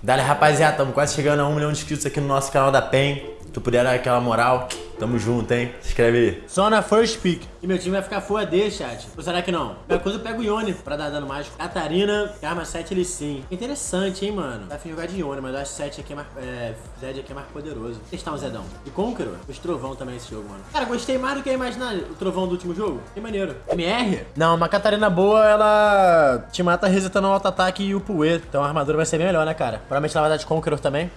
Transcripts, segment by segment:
Dale, rapaziada, estamos quase chegando a um milhão de inscritos aqui no nosso canal da PEN. Se tu puder dar aquela moral, tamo junto, hein? Se inscreve aí. Só na first pick. E meu time vai ficar full AD, chat. Ou será que não? Qualquer coisa eu pego o Ione pra dar dano mágico. Catarina, arma 7 ele sim. Interessante, hein, mano. Tá afim de jogar de Ione, mas eu acho 7 aqui é mais... É, Zed aqui é mais poderoso. Vou testar um Zedão. E Conqueror. Os Trovão também esse jogo, mano. Cara, gostei mais do que imaginar o Trovão do último jogo. Que maneiro. MR? Não, uma Catarina boa, ela te mata resetando o auto-ataque e o Pue. Então a armadura vai ser melhor, né, cara? Provavelmente ela vai dar de Conqueror também.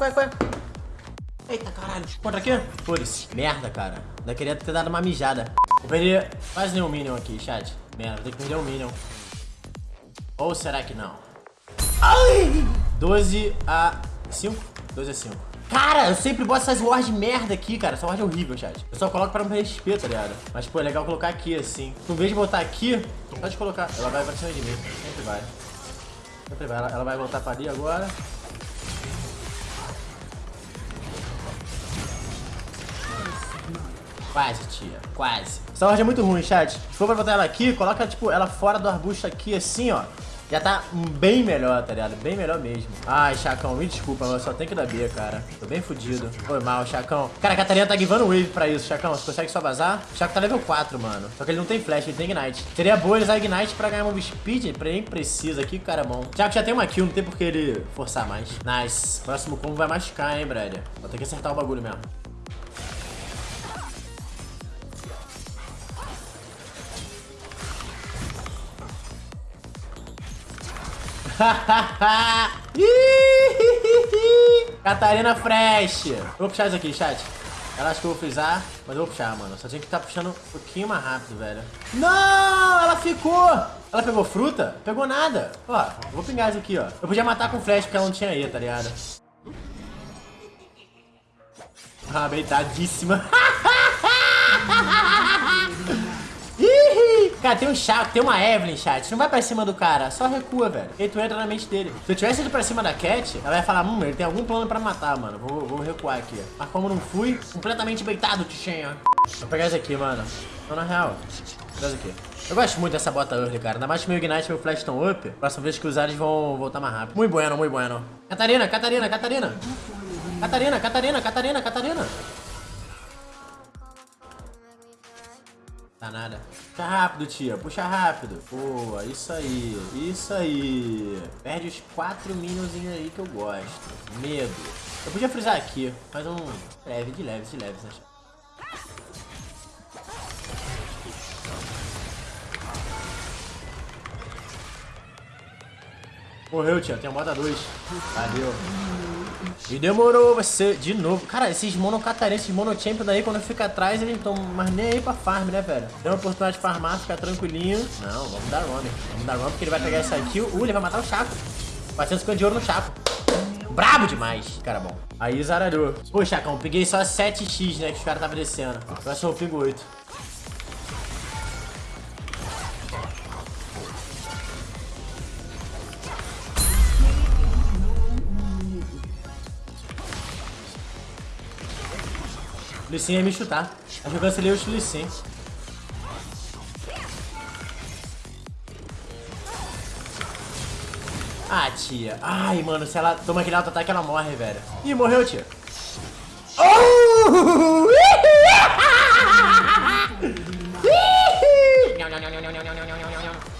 Vai, vai. Eita, caralho. Contra aqui? Foda-se. Merda, cara. Ainda queria ter dado uma mijada. Eu perdi quase nenhum Minion aqui, chat. Merda, vou ter que perder um Minion. Ou será que não? Ai! 12 a 5? 12 a 5. Cara, eu sempre boto essas wards de merda aqui, cara. Essa ward é horrível, chat. Eu só coloco pra não perder XP, tá ligado? Mas, pô, é legal colocar aqui, assim. Em vez de botar aqui, pode colocar. Ela vai pra cima de mim. Sempre vai. Sempre vai. Ela, ela vai voltar pra ali agora. Quase, tia. Quase. Essa ward é muito ruim, chat. Se for pra botar ela aqui, coloca, tipo, ela fora do arbusto aqui, assim, ó. Já tá bem melhor, tá ligado? Bem melhor mesmo. Ai, Chacão, me desculpa, mas eu só tenho que dar B, cara. Tô bem fudido. Foi mal, Chacão. Cara, a Catarina tá givando wave pra isso, Chacão. Você consegue só vazar? O Chaco tá level 4, mano. Só que ele não tem flash, ele tem ignite. Seria boa ele usar ignite pra ganhar move speed. Nem precisa aqui, cara bom. Chaco já tem uma kill, não tem por que ele forçar mais. Nice. Próximo combo vai machucar, hein, brother. Vou ter que acertar o bagulho mesmo. Catarina Fresh. Vou puxar isso aqui, chat. Ela acha que eu vou frisar, mas eu vou puxar, mano. Só tinha que estar tá puxando um pouquinho mais rápido, velho. Não! Ela ficou! Ela pegou fruta? Pegou nada. Ó, vou pingar isso aqui, ó. Eu podia matar com flash porque ela não tinha E, tá ligado? Ah, beitadíssima. Cara, tem um chat, tem uma Evelyn, chat. Não vai pra cima do cara, só recua, velho. E tu entra na mente dele. Se eu tivesse ido pra cima da Cat, ela vai falar, hum, ele tem algum plano pra matar, mano. Vou, vou recuar aqui. Mas como não fui, completamente beitado, Tichenha. Vou pegar esse aqui, mano. Então, na real, pegar aqui. Eu gosto muito dessa bota early, cara. Ainda mais que meu Ignite e meu Flash estão up. Próxima vez que usar, eles vão voltar mais rápido. Muito bueno, muito bueno. Catarina, Catarina, Catarina. Catarina, Catarina, Catarina, Catarina. Tá nada. Puxa rápido, tia. Puxa rápido. Boa, isso aí. Isso aí. Perde os quatro minionzinhos aí que eu gosto. Medo. Eu podia frisar aqui, mas um leve, de leves, de leves, né? Morreu, tia. Tem a moda 2. Valeu. E demorou você de novo. Cara, esses mono catarenses, esses mono champion daí, quando fica atrás, eles estão mais nem aí pra farm, né, velho? Tem uma oportunidade de farmar, ficar tranquilinho. Não, vamos dar run. Vamos dar run porque ele vai pegar essa kill. Uh, ele vai matar o Chaco. 450 de ouro no Chaco. Brabo demais. Cara, bom. Aí zaralhou. Pô, Chacão, peguei só 7x, né, que os caras estavam descendo. Só eu pego 8. Lissin ia me chutar. Acho que eu cancelei o Lissin. Ah, tia. Ai, mano, se ela toma aquele auto-ataque, ela morre, velho. Ih, morreu, tia. Oh!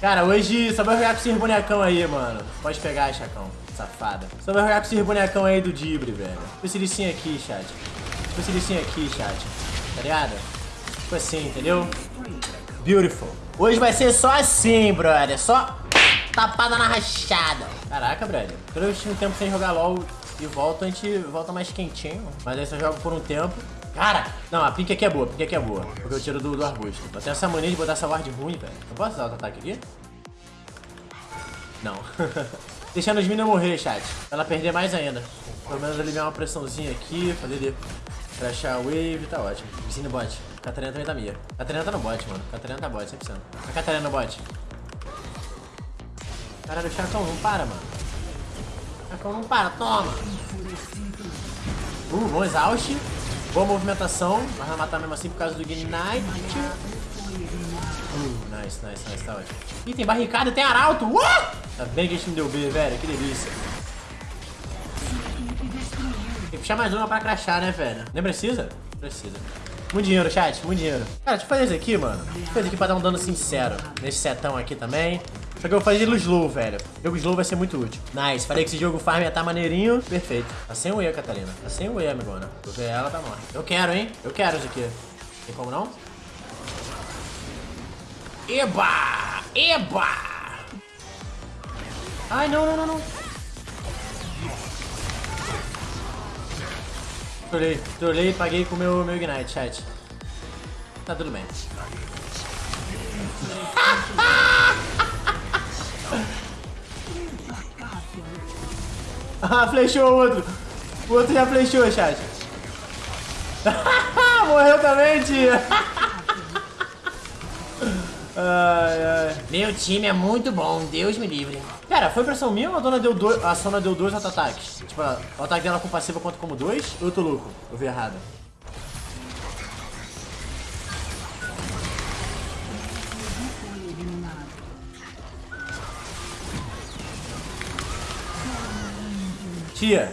Cara, hoje só vai jogar com esse bonecão aí, mano. Pode pegar, Chacão. Safada. Só vai jogar com esse bonecão aí do Dibre, velho. Esse licinho aqui, chat. Tipo esse aqui, chat. Tá ligado? Tipo assim, entendeu? Beautiful. Hoje vai ser só assim, brother. Só tapada na rachada. Caraca, brother. Quando eu estive um tempo sem jogar LOL e volto, a gente volta mais quentinho. Mas aí só jogo por um tempo. Cara, não, a pink aqui é boa, a pink aqui é boa. Porque eu tiro do, do arbusto. Eu tenho essa mania de botar essa ward ruim, velho. Eu posso usar o ataque aqui? Não. Deixando os minions morrer, chat. Pra ela perder mais ainda. Pelo menos aliviar uma pressãozinha aqui, fazer crashar a wave, tá ótimo. No bot. Catarina também tá minha. Catarina tá no bot, mano. Catarina tá bot, 100%. A Catarina no bot. Caralho, o Chacão não para, mano. Chacão não para, toma. Uh, bom exaust. Boa movimentação. Mas vai matar mesmo assim por causa do Ignite. Uh, nice, nice, nice, tá ótimo. Ih, tem barricada, tem arauto! Uh! Tá bem que a gente não deu B, velho, que delícia. Puxar mais uma pra crachar, né, velho? Nem precisa? Precisa. Muito dinheiro, chat, muito dinheiro. Cara, deixa eu fazer isso aqui, mano. Deixa eu fazer aqui pra dar um dano sincero. Nesse setão aqui também. Só que eu vou fazer no slow, velho. O jogo slow vai ser muito útil. Nice. Falei que esse jogo farm ia tá maneirinho. Perfeito. Tá sem o E, Catarina. Tá sem o E, amigona. Eu ver ela, tá morta. Eu quero, hein? Eu quero isso aqui. Tem como não? Eba! Eba! Ai, não, não, não, não. Trolei, trolei e paguei com o meu, meu Ignite, chat. Tá tudo bem. ah, flechou o outro. O outro já flechou, chat. Morreu também, tia. ai, ai. Meu time é muito bom, Deus me livre. Cara, foi impressão minha ou a dona deu dois, a Sona deu dois auto-ataques? Tipo, o ataque dela com passiva conta como dois? Eu tô louco? Eu vi errado. Tia,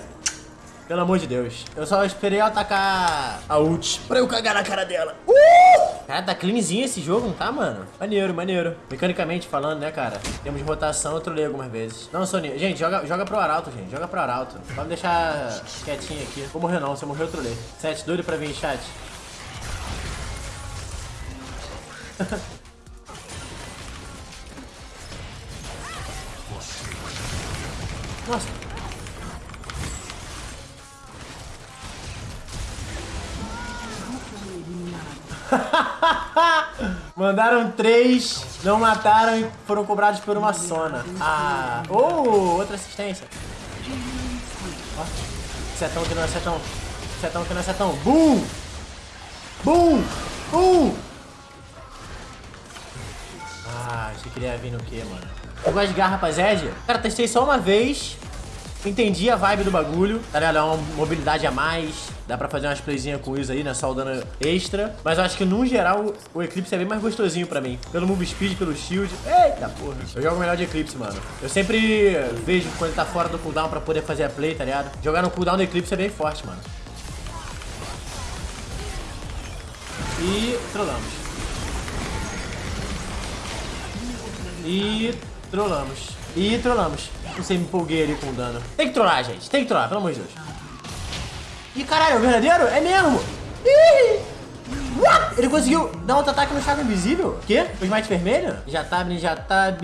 pelo amor de Deus. Eu só esperei ela atacar a ult pra eu cagar na cara dela. Uh! Cara, tá cleanzinho esse jogo, não tá, mano? Maneiro, maneiro. Mecanicamente falando, né, cara? Temos rotação, eu trolei algumas vezes. Não, Sony. Gente, joga, joga pro Arauto, gente. Joga pro Arauto. Vamos deixar quietinho aqui. Vou morrer não, se eu morrer eu trolei. Sete, doido pra vir chat. Nossa. Mandaram três, não mataram e foram cobrados por uma sona. Ah, oh, outra assistência. Ó, setão que não é setão. Setão que não é setão. Boom! Boom! Boom! Ah, achei que ele ia vir no quê, mano? Eu gosto de garra, rapaziada. Cara, testei só uma vez. Entendi a vibe do bagulho, tá ligado? É uma mobilidade a mais, dá pra fazer umas playzinhas com isso aí, né? Só o dano extra. Mas eu acho que, no geral, o Eclipse é bem mais gostosinho pra mim. Pelo move speed, pelo shield. Eita porra. Eu jogo melhor de Eclipse, mano. Eu sempre vejo quando ele tá fora do cooldown pra poder fazer a play, tá ligado? Jogar no cooldown do Eclipse é bem forte, mano. E trollamos. E trollamos. E trollamos. Não sei, me empolguei ali com o dano. Tem que trollar, gente. Tem que trollar, pelo amor de Deus. Ih, caralho, é o verdadeiro? É mesmo! Ih! What? Ele conseguiu dar outro ataque no Chaco Invisível? Quê? O Smite vermelho? Já tab, já tab...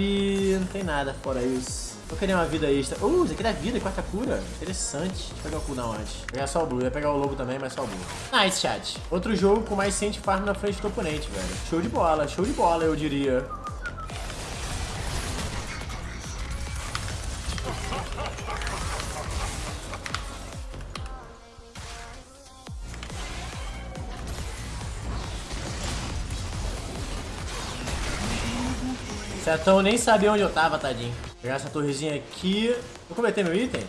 Não tem nada fora isso. Eu queria uma vida extra. Uh, isso aqui dá vida, quarta cura. Interessante. Deixa eu pegar o cooldown antes. Vou pegar só o blue. Ia pegar o lobo também, mas só o blue. Nice, chat. Outro jogo com mais sente farm na frente do oponente, velho. Show de bola, show de bola, eu diria. Setão nem sabia onde eu tava, tadinho. Vou pegar essa torrezinha aqui. Eu completei meu item?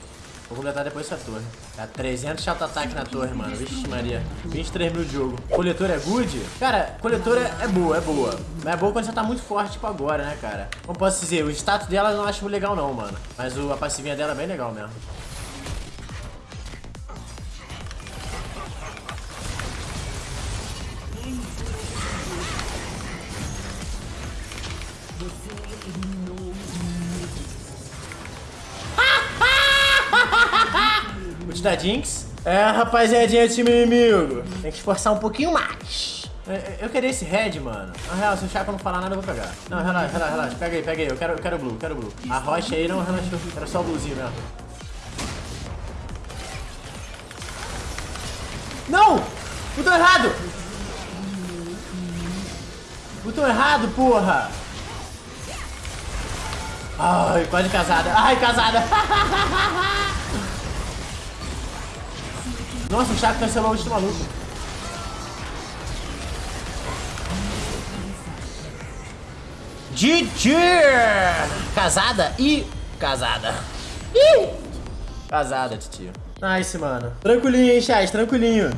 Vou completar depois essa torre. Tá 300 chato ataque na torre, mano. Vixe Maria. 23 mil de jogo. Coletora é good? Cara, coletora é boa, é boa. Mas é boa quando você tá muito forte, tipo agora, né, cara? Como posso dizer, o status dela eu não acho legal não, mano. Mas o, a passivinha dela é bem legal mesmo. Ult da Jinx. É, rapaziadinha, time inimigo. Tem que esforçar um pouquinho mais. Eu, queria esse red, mano. Na real, se o Chaco não falar nada, eu vou pegar. Não, relaxa, relaxa, relaxa. Pega aí, pega aí. Eu quero, eu quero blue, eu quero blue. A rocha aí não relaxou. Era só o bluezinho mesmo. Não! Botão errado! Botão errado, porra! Ai, quase casada. Ai, casada. Nossa, o Chaco cancelou o último maluco. GG! Casada e casada. Ih! Casada, tio. Nice, mano. Tranquilinho, hein, chat? Tranquilinho.